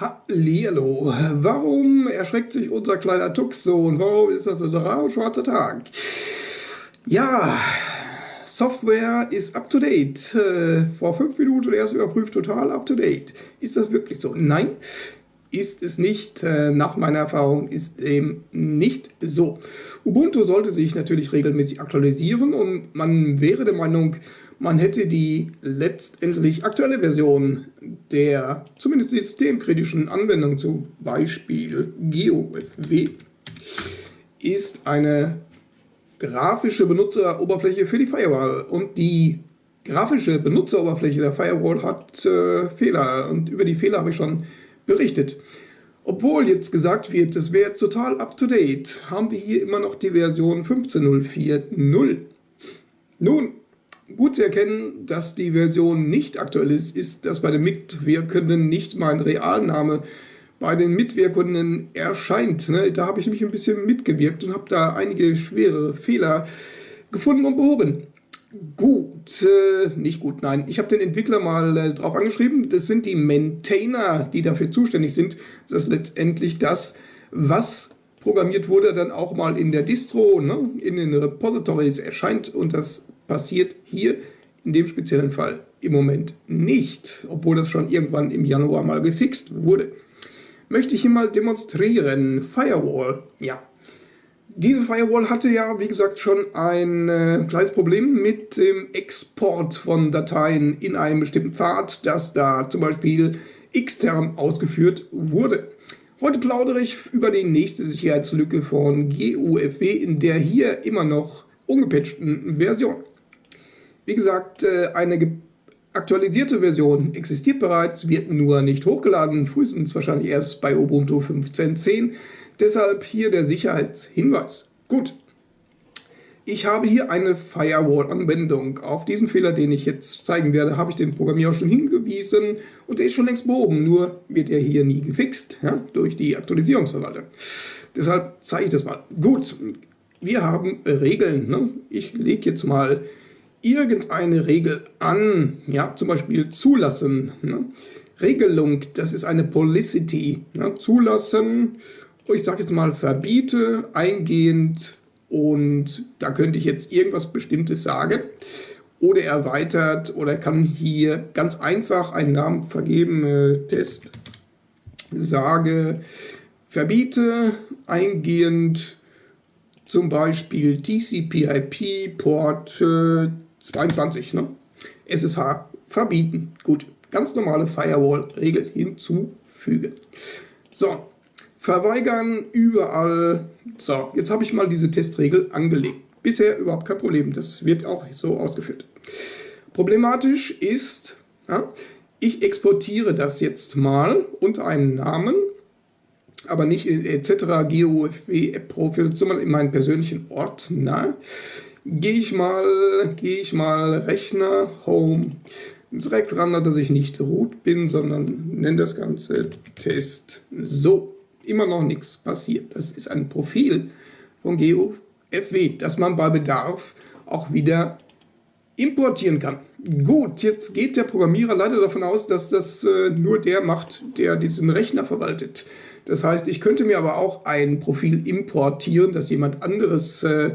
Hallihallo. Warum erschreckt sich unser kleiner Tux so und warum ist das ein schwarzer Tag? Ja, Software ist up to date. Äh, vor fünf Minuten erst überprüft, total up to date. Ist das wirklich so? Nein, ist es nicht. Äh, nach meiner Erfahrung ist dem nicht so. Ubuntu sollte sich natürlich regelmäßig aktualisieren und man wäre der Meinung, man hätte die letztendlich aktuelle Version der zumindest systemkritischen Anwendung, zum Beispiel GeoFW, ist eine grafische Benutzeroberfläche für die Firewall und die grafische Benutzeroberfläche der Firewall hat äh, Fehler und über die Fehler habe ich schon berichtet. Obwohl jetzt gesagt wird, das wäre total up to date, haben wir hier immer noch die Version 15.04.0. Nun, Gut zu erkennen, dass die Version nicht aktuell ist, ist, dass bei den Mitwirkenden nicht mein Realname bei den Mitwirkenden erscheint. Ne? Da habe ich nämlich ein bisschen mitgewirkt und habe da einige schwere Fehler gefunden und behoben. Gut, äh, nicht gut, nein. Ich habe den Entwickler mal äh, drauf angeschrieben. Das sind die Maintainer, die dafür zuständig sind, dass letztendlich das, was programmiert wurde, dann auch mal in der Distro, ne, in den Repositories erscheint und das passiert hier in dem speziellen Fall im Moment nicht, obwohl das schon irgendwann im Januar mal gefixt wurde. Möchte ich hier mal demonstrieren. Firewall, ja. Diese Firewall hatte ja, wie gesagt, schon ein äh, kleines Problem mit dem Export von Dateien in einem bestimmten Pfad, das da zum Beispiel extern ausgeführt wurde. Heute plaudere ich über die nächste Sicherheitslücke von GUFW in der hier immer noch ungepatchten Version. Wie gesagt, äh, eine aktualisierte Version existiert bereits, wird nur nicht hochgeladen, frühestens wahrscheinlich erst bei Ubuntu 15.10. Deshalb hier der Sicherheitshinweis. Gut, ich habe hier eine Firewall-Anwendung. Auf diesen Fehler, den ich jetzt zeigen werde, habe ich den Programmierer schon hingewiesen und der ist schon längst behoben, nur wird er hier nie gefixt ja, durch die Aktualisierungsverwaltung. Deshalb zeige ich das mal. Gut, wir haben Regeln. Ne? Ich lege jetzt mal irgendeine Regel an, ja, zum Beispiel zulassen. Ne? Regelung, das ist eine Policity. Ne? Zulassen, ich sage jetzt mal verbiete, eingehend und da könnte ich jetzt irgendwas Bestimmtes sagen. Oder erweitert oder kann hier ganz einfach einen Namen vergeben, äh, Test, sage, verbiete eingehend zum Beispiel TCP/IP Port äh, 22, ne? SSH verbieten. Gut, ganz normale Firewall-Regel hinzufügen. So, verweigern überall. So, jetzt habe ich mal diese Testregel angelegt. Bisher überhaupt kein Problem, das wird auch so ausgeführt. Problematisch ist, ja, ich exportiere das jetzt mal unter einem Namen, aber nicht in etc. GOFW App Profil, sondern in meinen persönlichen Ordner gehe ich mal, gehe ich mal Rechner, Home, direkt ran, dass ich nicht root bin, sondern nenne das Ganze Test. So, immer noch nichts passiert. Das ist ein Profil von GeoFW, das man bei Bedarf auch wieder importieren kann. Gut, jetzt geht der Programmierer leider davon aus, dass das äh, nur der macht, der diesen Rechner verwaltet. Das heißt, ich könnte mir aber auch ein Profil importieren, das jemand anderes äh,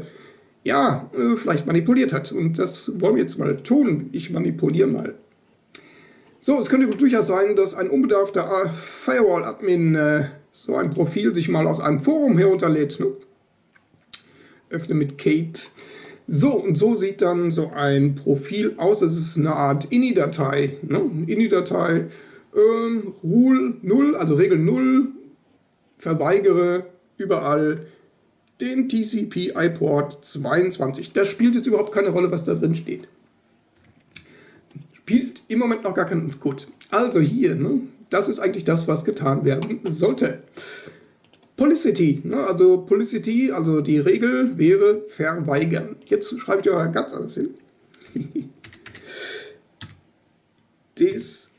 ja, äh, vielleicht manipuliert hat. Und das wollen wir jetzt mal tun. Ich manipuliere mal. So, es könnte durchaus sein, dass ein unbedarfter Firewall-Admin äh, so ein Profil sich mal aus einem Forum herunterlädt. Ne? Öffne mit Kate. So, und so sieht dann so ein Profil aus. Das ist eine Art INI-Datei. Ne? INI-Datei, ähm, Rule 0, also Regel 0, verweigere überall den TCP-IP-Port 22. Das spielt jetzt überhaupt keine Rolle, was da drin steht. Spielt im Moment noch gar keinen... Gut, also hier, ne, das ist eigentlich das, was getan werden sollte. Policity, ne, also Policity, also die Regel wäre verweigern. Jetzt schreibe ich aber ganz anders hin. Disable,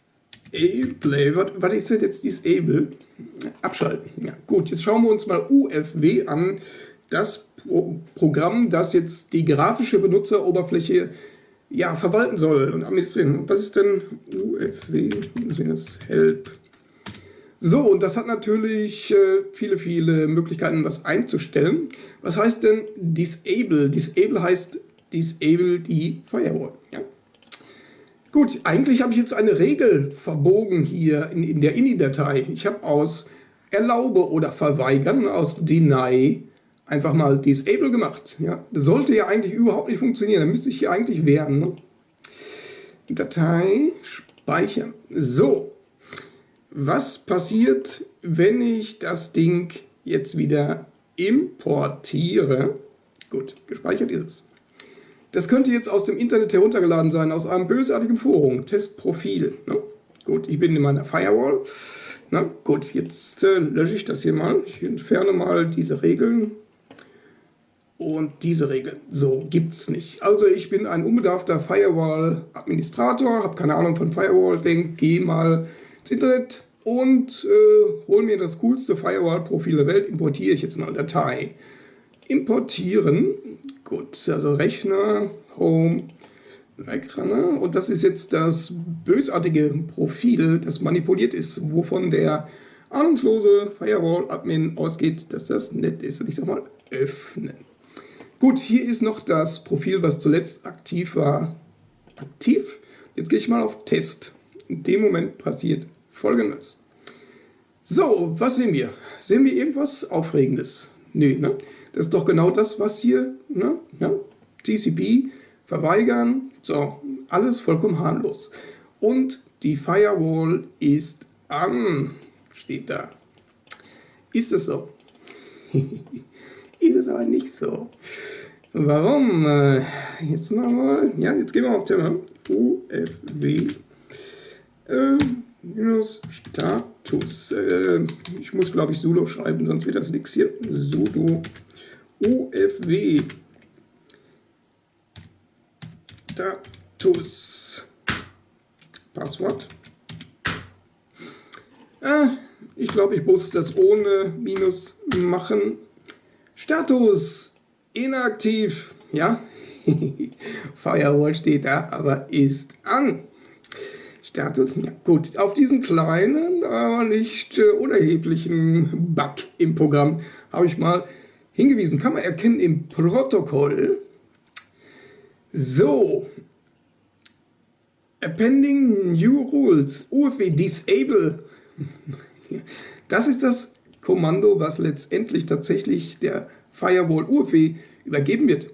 was ist denn jetzt Disable? Abschalten. Ja, gut, jetzt schauen wir uns mal UFW an das Pro Programm, das jetzt die grafische Benutzeroberfläche ja, verwalten soll und administrieren. Was ist denn UFW? Help. So, und das hat natürlich äh, viele, viele Möglichkeiten, was einzustellen. Was heißt denn Disable? Disable heißt Disable die Firewall. Ja? Gut, eigentlich habe ich jetzt eine Regel verbogen hier in, in der INI-Datei. Ich habe aus Erlaube oder Verweigern, aus Deny, einfach mal Disable gemacht. Ja? Das sollte ja eigentlich überhaupt nicht funktionieren. Da müsste ich hier eigentlich wehren. Ne? Datei speichern. So, was passiert, wenn ich das Ding jetzt wieder importiere? Gut, gespeichert ist es. Das könnte jetzt aus dem Internet heruntergeladen sein, aus einem bösartigen Forum, Testprofil. Ne? Gut, ich bin in meiner Firewall. Na gut, jetzt äh, lösche ich das hier mal. Ich entferne mal diese Regeln und diese Regeln. So, gibt es nicht. Also ich bin ein unbedarfter Firewall-Administrator, habe keine Ahnung von Firewall, denk, gehe mal ins Internet und äh, hole mir das coolste Firewall-Profil der Welt, importiere ich jetzt mal eine Datei. Importieren, gut, also Rechner, Home, Wegranner. Und das ist jetzt das bösartige Profil, das manipuliert ist, wovon der ahnungslose Firewall-Admin ausgeht, dass das nett ist. Und ich sag mal, öffnen. Gut, hier ist noch das Profil, was zuletzt aktiv war. Aktiv. Jetzt gehe ich mal auf Test. In dem Moment passiert folgendes. So, was sehen wir? Sehen wir irgendwas Aufregendes? Nö, ne? Das ist doch genau das, was hier, ne? Ja? TCP, verweigern, so, alles vollkommen harmlos. Und die Firewall ist an, steht da. Ist es so? ist es aber nicht so. Warum? Äh, jetzt machen wir, ja, jetzt gehen wir auf Thema UFW äh, minus Status. Äh, ich muss, glaube ich, sudo schreiben, sonst wird das nichts hier. sudo UFW Status. Passwort. Ah, ich glaube, ich muss das ohne Minus machen. Status inaktiv. Ja, Firewall steht da, aber ist an. Status, ja gut. Auf diesen kleinen, aber nicht äh, unerheblichen Bug im Programm habe ich mal hingewiesen. Kann man erkennen im Protokoll. So. Appending New Rules. UFW Disable. Das ist das Kommando, was letztendlich tatsächlich der Firewall UFW übergeben wird.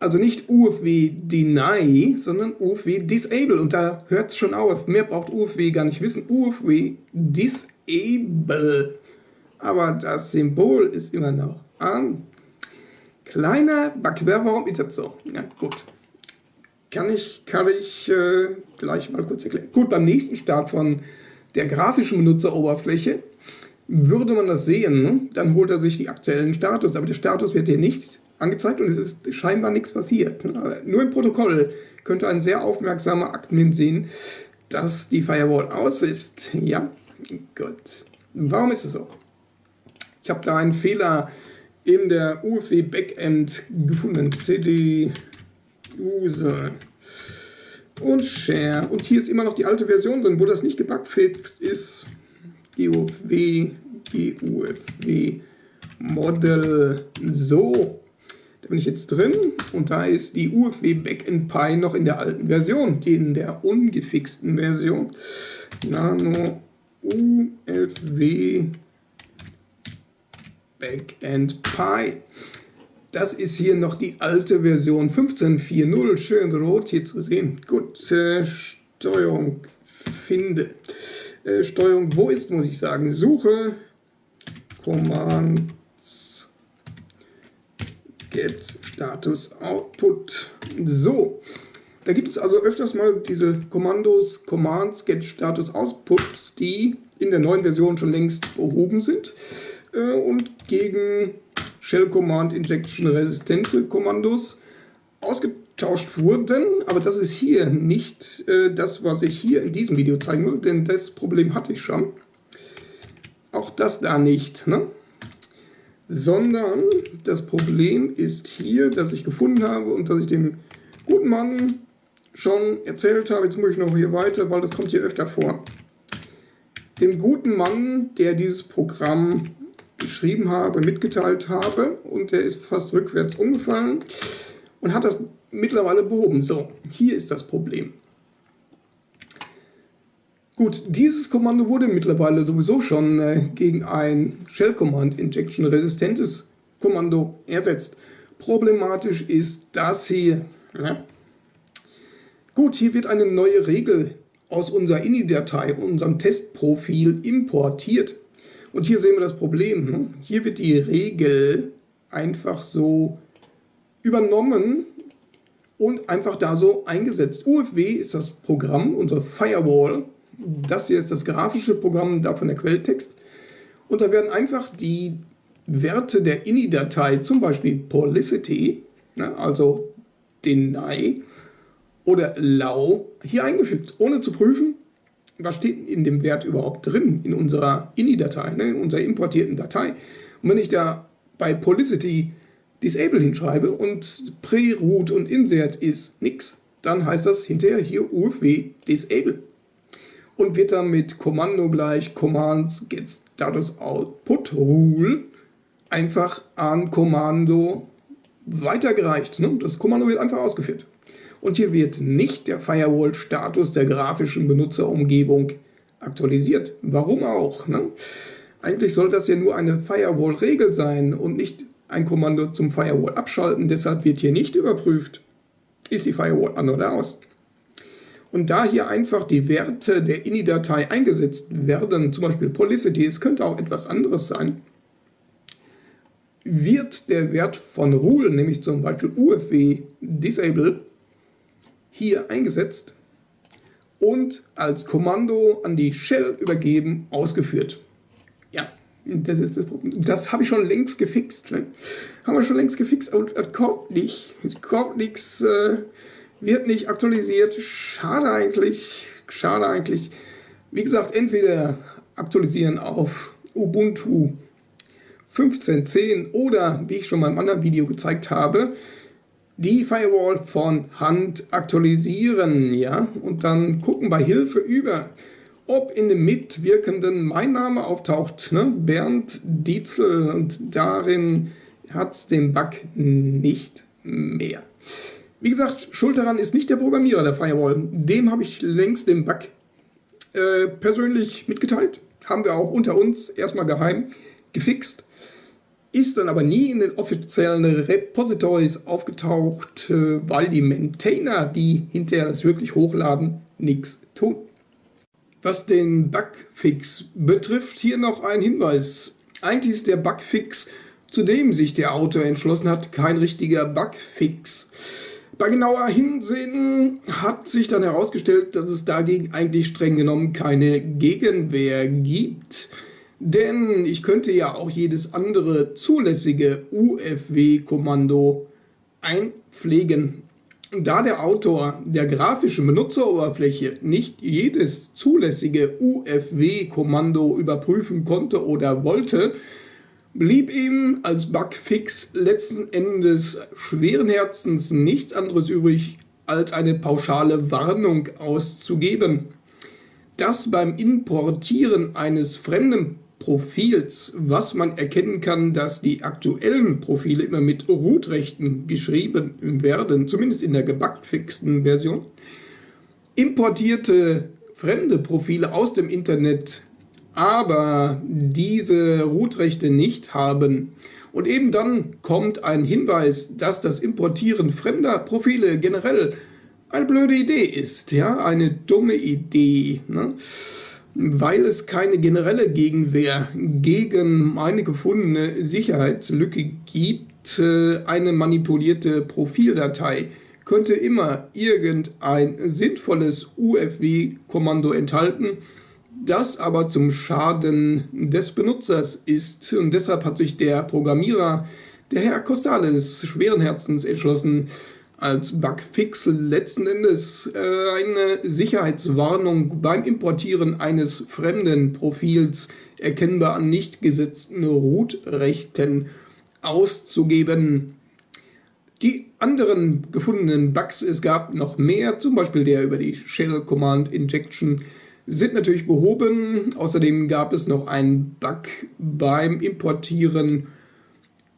Also nicht UFW Deny, sondern UFW Disable. Und da hört es schon auf. Mehr braucht UFW gar nicht wissen. UFW Disable. Aber das Symbol ist immer noch an. Kleiner Bug. Warum ist das so? Ja, gut. Kann ich, kann ich äh, gleich mal kurz erklären. Gut, beim nächsten Start von der grafischen Benutzeroberfläche würde man das sehen, ne? dann holt er sich die aktuellen Status, aber der Status wird hier nicht angezeigt und es ist scheinbar nichts passiert. Nur im Protokoll könnte ein sehr aufmerksamer Admin sehen, dass die Firewall aus ist. Ja, gut. Warum ist es so? Ich habe da einen Fehler in der UFW Backend gefunden. CD User und Share. Und hier ist immer noch die alte Version drin, wo das nicht gebugfixt ist. GUFW, GUFW Model. So, da bin ich jetzt drin und da ist die UFW Backend Pi noch in der alten Version, in der ungefixten Version. Nano UFW Backend Pi. Das ist hier noch die alte Version 15.4.0, schön rot hier zu sehen. Gut, äh, Steuerung finde. Äh, Steuerung, wo ist, muss ich sagen, Suche, Commands, Get Status Output. So, da gibt es also öfters mal diese Kommandos, Commands, Get Status Outputs, die in der neuen Version schon längst behoben sind äh, und gegen Shell Command Injection resistente Kommandos ausgetauscht wurden. Aber das ist hier nicht äh, das, was ich hier in diesem Video zeigen will, denn das Problem hatte ich schon. Auch das da nicht. Ne? Sondern das Problem ist hier, dass ich gefunden habe und dass ich dem guten Mann schon erzählt habe, jetzt muss ich noch hier weiter, weil das kommt hier öfter vor. dem guten Mann, der dieses Programm geschrieben habe, mitgeteilt habe und der ist fast rückwärts umgefallen und hat das mittlerweile behoben. So, hier ist das Problem. Gut, dieses Kommando wurde mittlerweile sowieso schon äh, gegen ein Shell Command Injection resistentes Kommando ersetzt. Problematisch ist das hier. Ja. Gut, hier wird eine neue Regel aus unserer INI-Datei, unserem Testprofil importiert. Und hier sehen wir das Problem. Ne? Hier wird die Regel einfach so übernommen und einfach da so eingesetzt. UFW ist das Programm, unsere Firewall. Das hier ist das grafische Programm, davon der Quelltext. Und da werden einfach die Werte der INI-Datei, zum Beispiel Policity, ne, also Deny oder Allow, hier eingefügt, ohne zu prüfen, was steht in dem Wert überhaupt drin in unserer INI-Datei, ne, in unserer importierten Datei. Und wenn ich da bei Policity Disable hinschreibe und Pre-Root und Insert ist nix, dann heißt das hinterher hier UFW Disable. Und wird dann mit Kommando gleich Commands get status output rule einfach an Kommando weitergereicht. Ne? Das Kommando wird einfach ausgeführt. Und hier wird nicht der Firewall-Status der grafischen Benutzerumgebung aktualisiert. Warum auch? Ne? Eigentlich soll das ja nur eine Firewall-Regel sein und nicht ein Kommando zum Firewall abschalten. Deshalb wird hier nicht überprüft, ist die Firewall an oder aus. Und da hier einfach die Werte der INI-Datei eingesetzt werden, zum Beispiel Policity, es könnte auch etwas anderes sein, wird der Wert von Rule, nämlich zum Beispiel UFW Disable, hier eingesetzt und als Kommando an die Shell übergeben, ausgeführt. Ja, das ist das Problem. Das habe ich schon längst gefixt. Ne? Haben wir schon längst gefixt und es kommt nicht. Es kommt nichts, äh, wird nicht aktualisiert. Schade eigentlich. Schade eigentlich. Wie gesagt, entweder aktualisieren auf Ubuntu 15.10 oder, wie ich schon mal im anderen Video gezeigt habe, die Firewall von Hand aktualisieren, ja, und dann gucken bei Hilfe über, ob in dem Mitwirkenden mein Name auftaucht, ne? Bernd Dietzel, und darin hat es den Bug nicht mehr. Wie gesagt, schuld daran ist nicht der Programmierer der Firewall. Dem habe ich längst den Bug äh, persönlich mitgeteilt. Haben wir auch unter uns erstmal geheim gefixt ist dann aber nie in den offiziellen Repositories aufgetaucht, äh, weil die Maintainer, die hinterher das wirklich hochladen, nichts tun. Was den Bugfix betrifft, hier noch ein Hinweis. Eigentlich ist der Bugfix, zu dem sich der Autor entschlossen hat, kein richtiger Bugfix. Bei genauer Hinsehen hat sich dann herausgestellt, dass es dagegen eigentlich streng genommen keine Gegenwehr gibt. Denn ich könnte ja auch jedes andere zulässige UFW-Kommando einpflegen. Da der Autor der grafischen Benutzeroberfläche nicht jedes zulässige UFW-Kommando überprüfen konnte oder wollte, blieb ihm als Bugfix letzten Endes schweren Herzens nichts anderes übrig, als eine pauschale Warnung auszugeben. Dass beim Importieren eines fremden Profils, was man erkennen kann, dass die aktuellen Profile immer mit Root-Rechten geschrieben werden, zumindest in der gebackfixten Version. Importierte fremde Profile aus dem Internet, aber diese Root-Rechte nicht haben. Und eben dann kommt ein Hinweis, dass das Importieren fremder Profile generell eine blöde Idee ist, ja, eine dumme Idee. Ne? Weil es keine generelle Gegenwehr gegen eine gefundene Sicherheitslücke gibt, äh, eine manipulierte Profildatei könnte immer irgendein sinnvolles UFW-Kommando enthalten, das aber zum Schaden des Benutzers ist. Und deshalb hat sich der Programmierer, der Herr Costales, schweren Herzens entschlossen, als Bugfix letzten Endes äh, eine Sicherheitswarnung beim Importieren eines fremden Profils erkennbar an nicht gesetzten Root-Rechten auszugeben. Die anderen gefundenen Bugs, es gab noch mehr, zum Beispiel der über die Shell Command Injection, sind natürlich behoben. Außerdem gab es noch einen Bug beim Importieren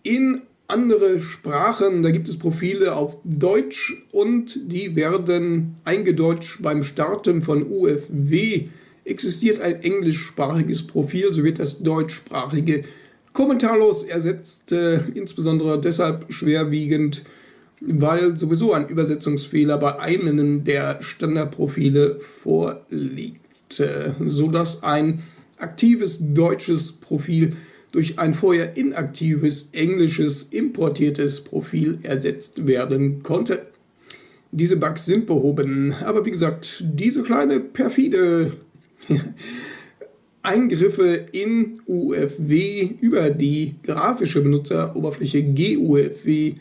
in andere Sprachen. Da gibt es Profile auf Deutsch und die werden eingedeutscht beim Starten von UFW. Existiert ein englischsprachiges Profil, so wird das deutschsprachige kommentarlos ersetzt, äh, insbesondere deshalb schwerwiegend, weil sowieso ein Übersetzungsfehler bei einem der Standardprofile vorliegt, äh, sodass ein aktives deutsches Profil durch ein vorher inaktives englisches importiertes Profil ersetzt werden konnte. Diese Bugs sind behoben, aber wie gesagt, diese kleine perfide Eingriffe in UFW über die grafische Benutzeroberfläche GUFW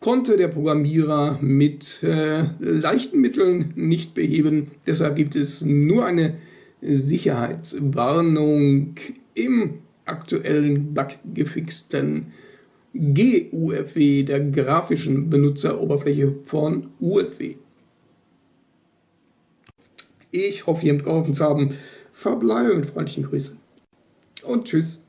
konnte der Programmierer mit äh, leichten Mitteln nicht beheben. Deshalb gibt es nur eine Sicherheitswarnung im aktuellen buggefixten GUFW, der grafischen Benutzeroberfläche von UFW. Ich hoffe, ihr habt geholfen zu haben. Verbleibe mit freundlichen Grüßen und tschüss.